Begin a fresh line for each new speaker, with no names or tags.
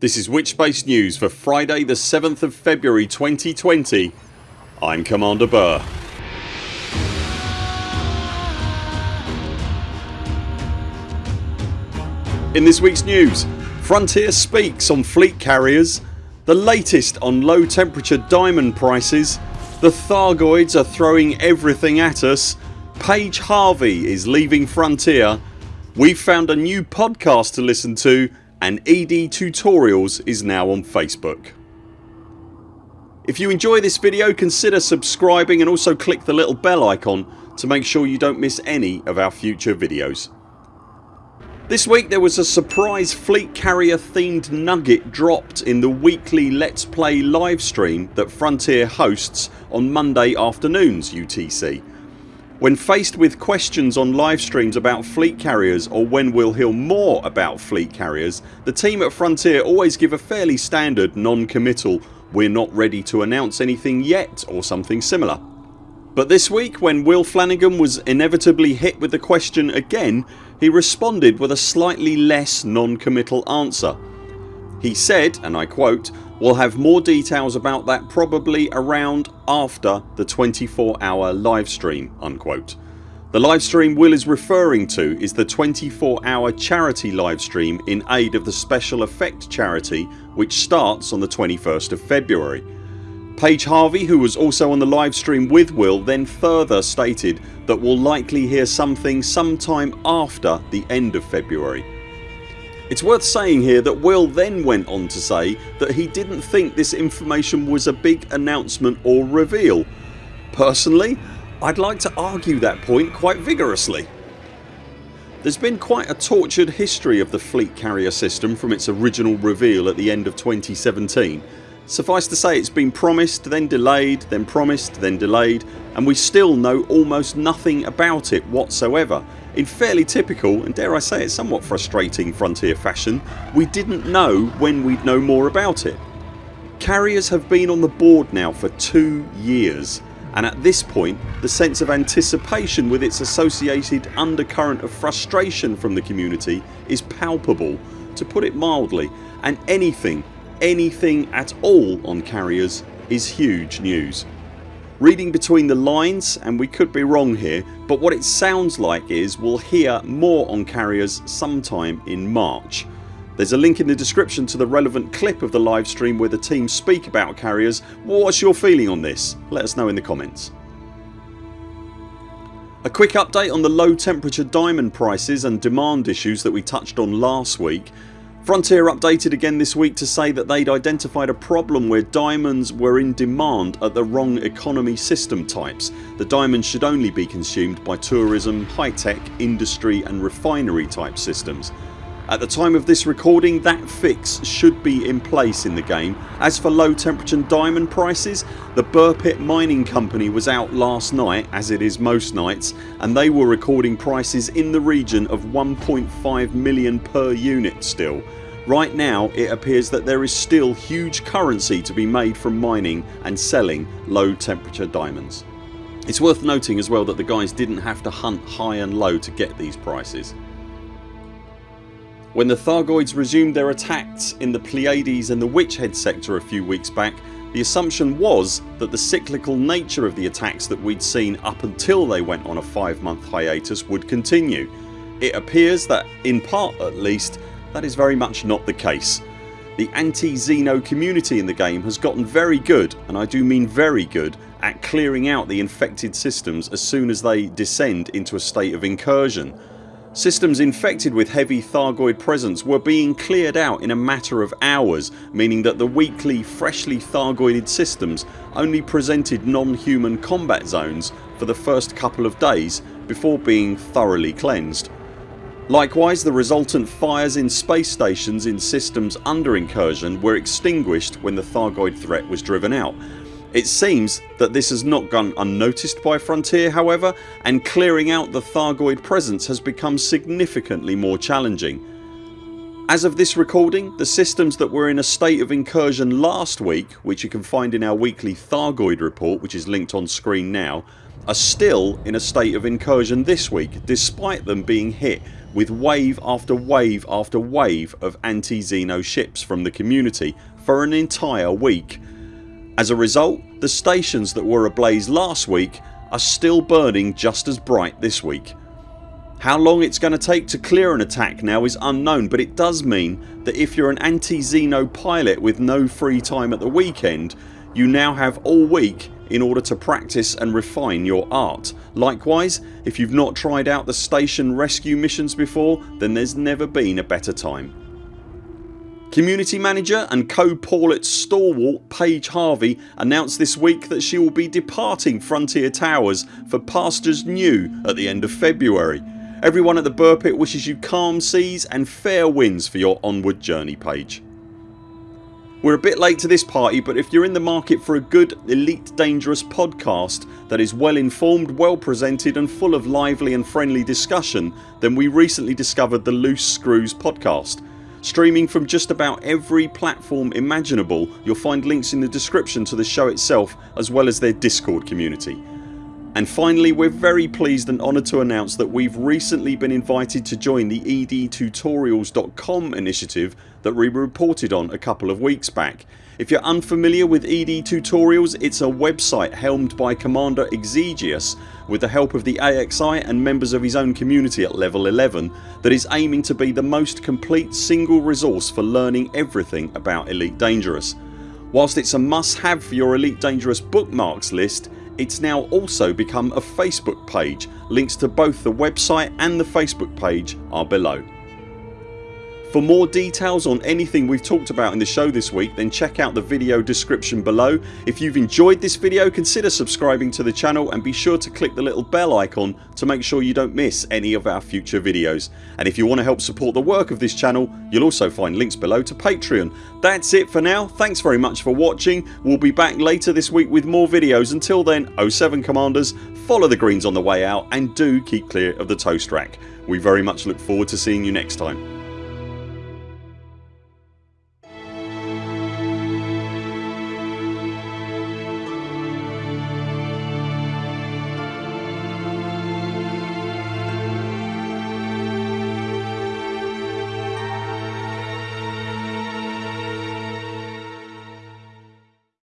This is Witchbase News for Friday the 7th of February 2020. I'm Commander Burr. In this weeks news Frontier speaks on fleet carriers, the latest on low temperature diamond prices, the Thargoids are throwing everything at us, Paige Harvey is leaving Frontier, we've found a new podcast to listen to and ED Tutorials is now on Facebook. If you enjoy this video consider subscribing and also click the little bell icon to make sure you don't miss any of our future videos. This week there was a surprise fleet carrier themed nugget dropped in the weekly Let's Play livestream that Frontier hosts on Monday afternoons UTC. When faced with questions on live streams about fleet carriers or when we'll hear more about fleet carriers the team at Frontier always give a fairly standard non-committal we're not ready to announce anything yet or something similar. But this week when Will Flanagan was inevitably hit with the question again he responded with a slightly less non-committal answer. He said and I quote We'll have more details about that probably around after the 24 hour livestream unquote. The livestream Will is referring to is the 24 hour charity livestream in aid of the Special Effect charity which starts on the 21st of February. Paige Harvey who was also on the livestream with Will then further stated that we'll likely hear something sometime after the end of February. It's worth saying here that Will then went on to say that he didn't think this information was a big announcement or reveal. Personally I'd like to argue that point quite vigorously. There's been quite a tortured history of the fleet carrier system from its original reveal at the end of 2017. Suffice to say it's been promised then delayed then promised then delayed and we still know almost nothing about it whatsoever in fairly typical and dare I say it somewhat frustrating Frontier fashion we didn't know when we'd know more about it. Carriers have been on the board now for two years and at this point the sense of anticipation with its associated undercurrent of frustration from the community is palpable to put it mildly and anything, anything at all on carriers is huge news. Reading between the lines and we could be wrong here but what it sounds like is we'll hear more on carriers sometime in March. There's a link in the description to the relevant clip of the livestream where the team speak about carriers. What's your feeling on this? Let us know in the comments. A quick update on the low temperature diamond prices and demand issues that we touched on last week. Frontier updated again this week to say that they'd identified a problem where diamonds were in demand at the wrong economy system types. The diamonds should only be consumed by tourism, high tech, industry and refinery type systems. At the time of this recording that fix should be in place in the game. As for low temperature diamond prices the Burr Pit Mining Company was out last night as it is most nights and they were recording prices in the region of 1.5 million per unit still. Right now it appears that there is still huge currency to be made from mining and selling low temperature diamonds. It's worth noting as well that the guys didn't have to hunt high and low to get these prices. When the Thargoids resumed their attacks in the Pleiades and the Witchhead sector a few weeks back the assumption was that the cyclical nature of the attacks that we'd seen up until they went on a 5 month hiatus would continue. It appears that in part at least that is very much not the case. The anti-Xeno community in the game has gotten very good and I do mean very good at clearing out the infected systems as soon as they descend into a state of incursion. Systems infected with heavy Thargoid presence were being cleared out in a matter of hours meaning that the weekly freshly Thargoided systems only presented non-human combat zones for the first couple of days before being thoroughly cleansed. Likewise the resultant fires in space stations in systems under incursion were extinguished when the Thargoid threat was driven out it seems that this has not gone unnoticed by Frontier however and clearing out the Thargoid presence has become significantly more challenging. As of this recording the systems that were in a state of incursion last week which you can find in our weekly Thargoid report which is linked on screen now are still in a state of incursion this week despite them being hit with wave after wave after wave of anti-Xeno ships from the community for an entire week. As a result the stations that were ablaze last week are still burning just as bright this week. How long it's going to take to clear an attack now is unknown but it does mean that if you're an anti-Xeno pilot with no free time at the weekend you now have all week in order to practice and refine your art. Likewise if you've not tried out the station rescue missions before then there's never been a better time. Community manager and co-Paulet stalwart Paige Harvey announced this week that she will be departing Frontier Towers for pastures new at the end of February. Everyone at the Burpit wishes you calm seas and fair winds for your onward journey Paige. We're a bit late to this party but if you're in the market for a good Elite Dangerous podcast that is well informed, well presented and full of lively and friendly discussion then we recently discovered the Loose Screws podcast. Streaming from just about every platform imaginable you'll find links in the description to the show itself as well as their discord community. And finally we're very pleased and honoured to announce that we've recently been invited to join the edtutorials.com initiative that we reported on a couple of weeks back. If you're unfamiliar with ED Tutorials it's a website helmed by Commander Exigeous with the help of the AXI and members of his own community at level 11 that is aiming to be the most complete single resource for learning everything about Elite Dangerous. Whilst it's a must have for your Elite Dangerous bookmarks list it's now also become a Facebook page. Links to both the website and the Facebook page are below. For more details on anything we've talked about in the show this week then check out the video description below. If you've enjoyed this video consider subscribing to the channel and be sure to click the little bell icon to make sure you don't miss any of our future videos. And if you want to help support the work of this channel you'll also find links below to Patreon. That's it for now. Thanks very much for watching. We'll be back later this week with more videos. Until then 0 7 CMDRs follow the greens on the way out and do keep clear of the toast rack. We very much look forward to seeing you next time.